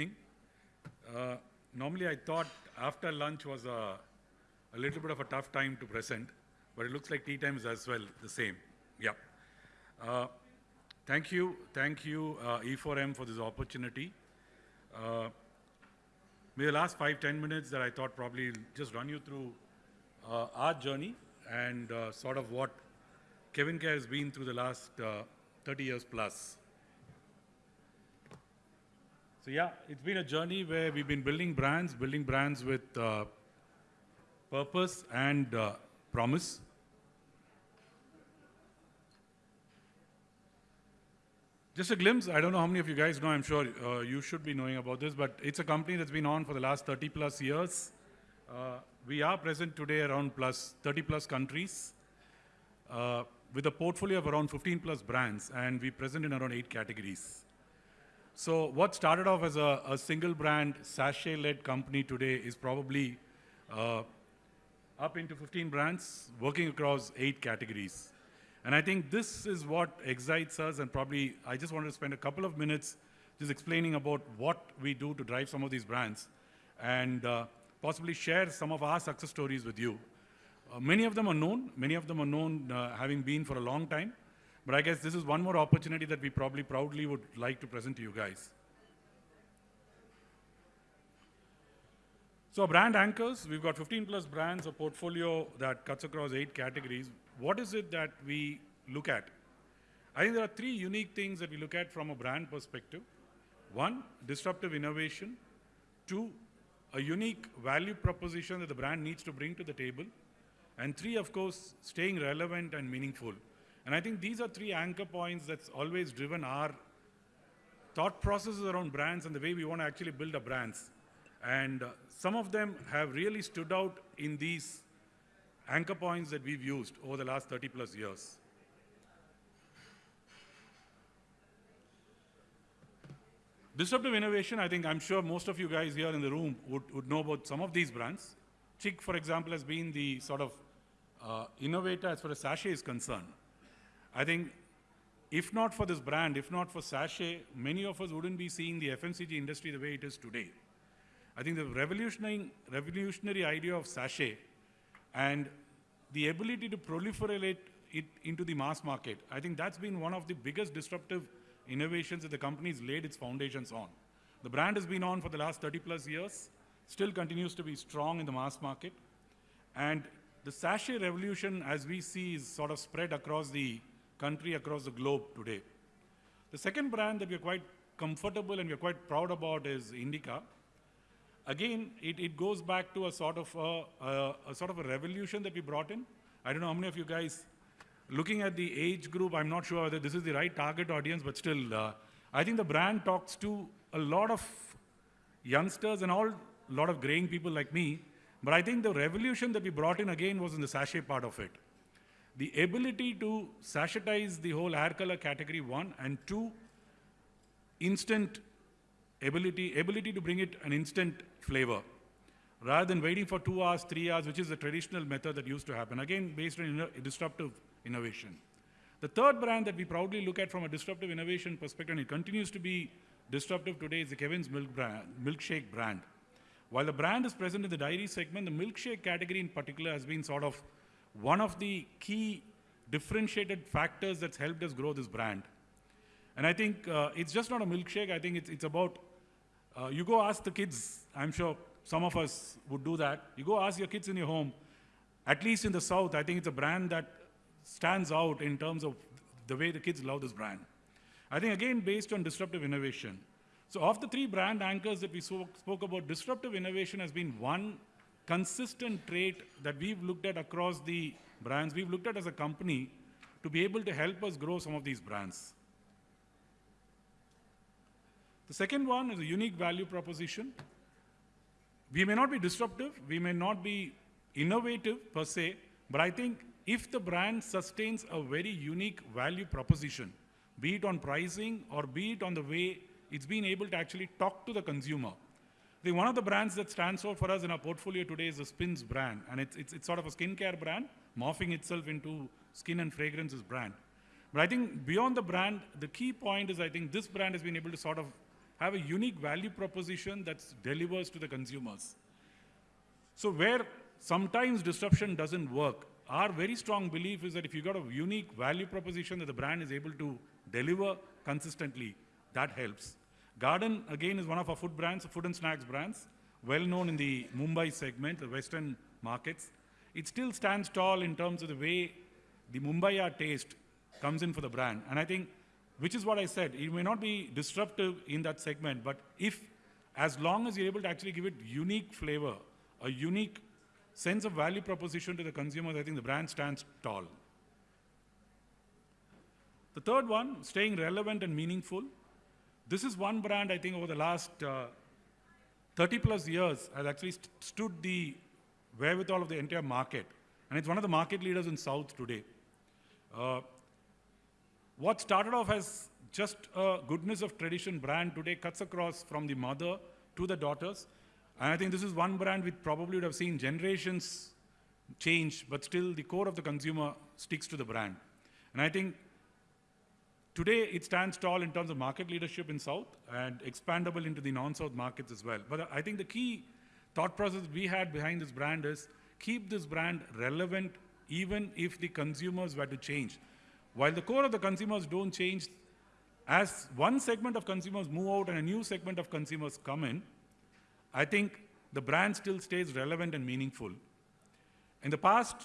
evening. Uh, normally I thought after lunch was a, a, little bit of a tough time to present, but it looks like tea time is as well the same. Yeah. Uh, thank you, thank you uh, E4M for this opportunity. Uh, the last five, ten minutes that I thought probably just run you through uh, our journey and uh, sort of what CavinKare has been through the last 30 years plus. Yeah, it's been a journey where we've been building brands, building brands with uh, purpose and uh, promise. Just a glimpse, I don't know how many of you guys know, I'm sure uh, you should be knowing about this, but it's a company that's been on for the last 30 plus years. Uh, we are present today around plus 30 plus countries uh, with a portfolio of around 15 plus brands and we're present in around eight categories. So what started off as a, a single brand sachet-led company today is probably uh, up into 15 brands working across eight categories. And I think this is what excites us and probably I just wanted to spend a couple of minutes just explaining about what we do to drive some of these brands and uh, possibly share some of our success stories with you. Uh, many of them are known, many of them are known uh, having been for a long time, but I guess this is one more opportunity that we probably proudly would like to present to you guys. So brand anchors, we've got 15 plus brands, a portfolio that cuts across eight categories. What is it that we look at? I think there are three unique things that we look at from a brand perspective. One, disruptive innovation. Two, a unique value proposition that the brand needs to bring to the table. And three, of course, staying relevant and meaningful. And I think these are three anchor points that's always driven our thought processes around brands and the way we want to actually build our brands. And uh, some of them have really stood out in these anchor points that we've used over the last 30 plus years. Disruptive innovation, I think I'm sure most of you guys here in the room would, would know about some of these brands. Chik, for example, has been the sort of uh, innovator as far as sachet is concerned. I think if not for this brand, if not for Sachet, many of us wouldn't be seeing the FMCG industry the way it is today. I think the revolutionary, revolutionary idea of Sachet and the ability to proliferate it into the mass market, I think that's been one of the biggest disruptive innovations that the company's laid its foundations on. The brand has been on for the last 30 plus years, still continues to be strong in the mass market. And the sachet revolution, as we see, is sort of spread across the country across the globe today. The second brand that we're quite comfortable and we're quite proud about is Indica. Again, it, it goes back to a sort of a, a, a, sort of a revolution that we brought in. I don't know how many of you guys, looking at the age group, I'm not sure whether this is the right target audience, but still, uh, I think the brand talks to a lot of youngsters and all, a lot of graying people like me. But I think the revolution that we brought in again was in the sachet part of it the ability to sachetize the whole hair color category, one, and two, instant ability, ability to bring it an instant flavor rather than waiting for two hours, three hours, which is the traditional method that used to happen, again, based on disruptive innovation. The third brand that we proudly look at from a disruptive innovation perspective, and it continues to be disruptive today, is the Cavin's Milk brand, milkshake brand. While the brand is present in the dairy segment, the milkshake category in particular has been sort of one of the key differentiated factors that's helped us grow this brand. And I think uh, it's just not a milkshake. I think it's, it's about, uh, you go ask the kids, I'm sure some of us would do that. You go ask your kids in your home, at least in the South, I think it's a brand that stands out in terms of the way the kids love this brand. I think again, based on disruptive innovation. So of the three brand anchors that we spoke about, disruptive innovation has been one consistent trait that we've looked at across the brands, we've looked at as a company to be able to help us grow some of these brands. The second one is a unique value proposition. We may not be disruptive, we may not be innovative per se, but I think if the brand sustains a very unique value proposition, be it on pricing or be it on the way it's been able to actually talk to the consumer, Think one of the brands that stands out for us in our portfolio today is the Spinz brand. And it's, it's, it's sort of a skincare brand, morphing itself into skin and fragrances brand. But I think beyond the brand, the key point is I think this brand has been able to sort of have a unique value proposition that delivers to the consumers. So where sometimes disruption doesn't work, our very strong belief is that if you got a unique value proposition that the brand is able to deliver consistently, that helps. Garden, again, is one of our food brands, food and snacks brands, well known in the Mumbai segment, the Western markets. It still stands tall in terms of the way the Mumbaiya taste comes in for the brand. And I think, which is what I said, it may not be disruptive in that segment, but if, as long as you're able to actually give it unique flavor, a unique sense of value proposition to the consumers, I think the brand stands tall. The third one, staying relevant and meaningful. This is one brand I think over the last uh, 30 plus years has actually st stood the wherewithal of the entire market. And it's one of the market leaders in South today. Uh, what started off as just a goodness of tradition brand today cuts across from the mother to the daughters. And I think this is one brand we probably would have seen generations change, but still the core of the consumer sticks to the brand. And I think Today, it stands tall in terms of market leadership in South and expandable into the non-South markets as well. But I think the key thought process we had behind this brand is keep this brand relevant even if the consumers were to change. While the core of the consumers don't change, as one segment of consumers move out and a new segment of consumers come in, I think the brand still stays relevant and meaningful. In the past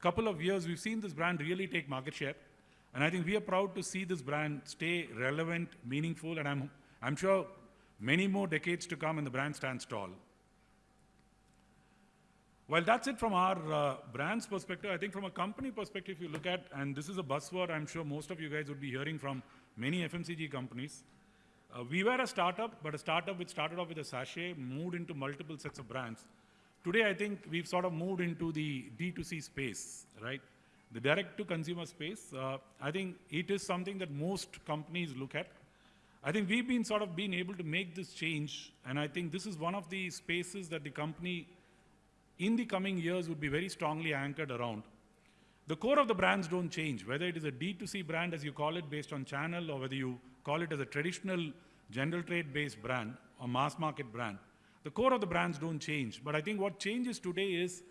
couple of years, we've seen this brand really take market share. And I think we are proud to see this brand stay relevant, meaningful, and I'm, I'm sure many more decades to come and the brand stands tall. Well, that's it from our uh, brand's perspective. I think from a company perspective, if you look at, and this is a buzzword I'm sure most of you guys would be hearing from many FMCG companies. Uh, we were a startup, but a startup which started off with a sachet, moved into multiple sets of brands. Today, I think we've sort of moved into the D2C space, right? The direct to consumer space, uh, I think it is something that most companies look at. I think we've been sort of been able to make this change, and I think this is one of the spaces that the company in the coming years would be very strongly anchored around. The core of the brands don't change, whether it is a D2C brand as you call it based on channel or whether you call it as a traditional general trade based brand or mass market brand. The core of the brands don't change, but I think what changes today is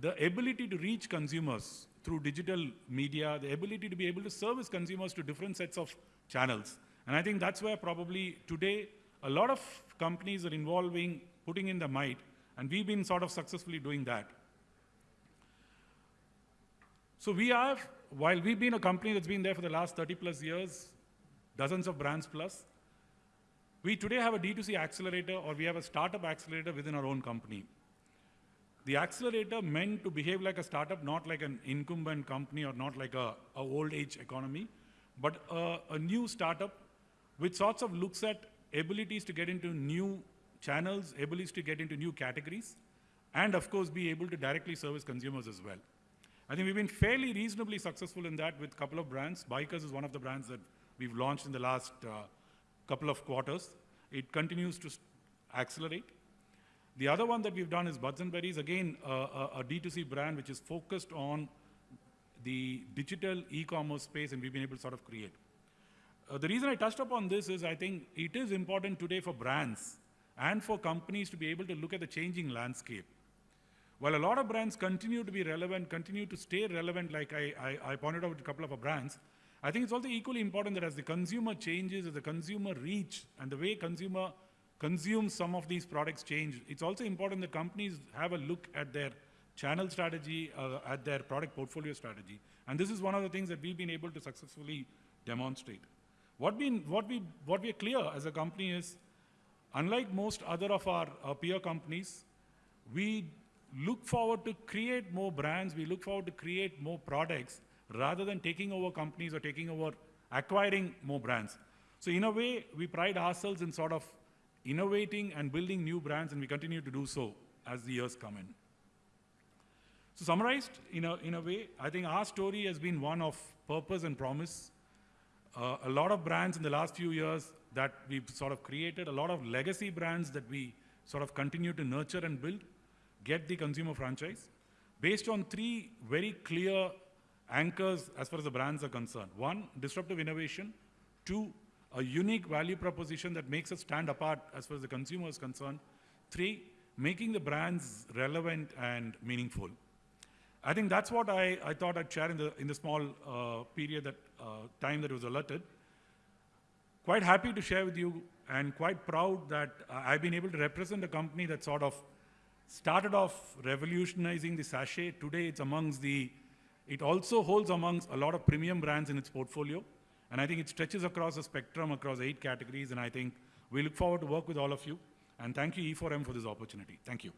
the ability to reach consumers through digital media, the ability to be able to service consumers to different sets of channels. And I think that's where probably today a lot of companies are involving, putting in the might, and we've been sort of successfully doing that. So we have, while we've been a company that's been there for the last 30 plus years, dozens of brands plus, we today have a D2C accelerator or we have a startup accelerator within our own company. The accelerator meant to behave like a startup, not like an incumbent company or not like a, a old age economy, but a, a new startup which sorts of looks at abilities to get into new channels, abilities to get into new categories, and of course be able to directly service consumers as well. I think we've been fairly reasonably successful in that with a couple of brands. Bikers is one of the brands that we've launched in the last uh, couple of quarters. It continues to accelerate. The other one that we've done is Buds and Berries, again, a a D2C brand which is focused on the digital e-commerce space and we've been able to sort of create. Uh, the reason I touched upon this is I think it is important today for brands and for companies to be able to look at the changing landscape. While a lot of brands continue to be relevant, continue to stay relevant, like I, I, I pointed out a couple of our brands, I think it's also equally important that as the consumer changes, as the consumer reach and the way consumer consume some of these products change, it's also important that companies have a look at their channel strategy, uh, at their product portfolio strategy. And this is one of the things that we've been able to successfully demonstrate. What, been, what, we, what we are clear as a company is, unlike most other of our, our peer companies, we look forward to create more brands, we look forward to create more products rather than taking over companies or taking over acquiring more brands. So in a way, we pride ourselves in sort of innovating and building new brands, and we continue to do so as the years come in. So summarized, in a, in a way, I think our story has been one of purpose and promise. Uh, a lot of brands in the last few years that we've sort of created, a lot of legacy brands that we sort of continue to nurture and build, get the consumer franchise, based on three very clear anchors as far as the brands are concerned. One, disruptive innovation. Two, a unique value proposition that makes us stand apart as far as the consumer is concerned. Three, making the brands relevant and meaningful. I think that's what I, I thought I'd share in the, in the small uh, period that uh, time that was allotted. Quite happy to share with you and quite proud that uh, I've been able to represent a company that sort of started off revolutionizing the sachet. Today it's amongst the, it also holds amongst a lot of premium brands in its portfolio. And I think it stretches across the spectrum across eight categories. And I think we look forward to work with all of you. And thank you E4M for this opportunity. Thank you.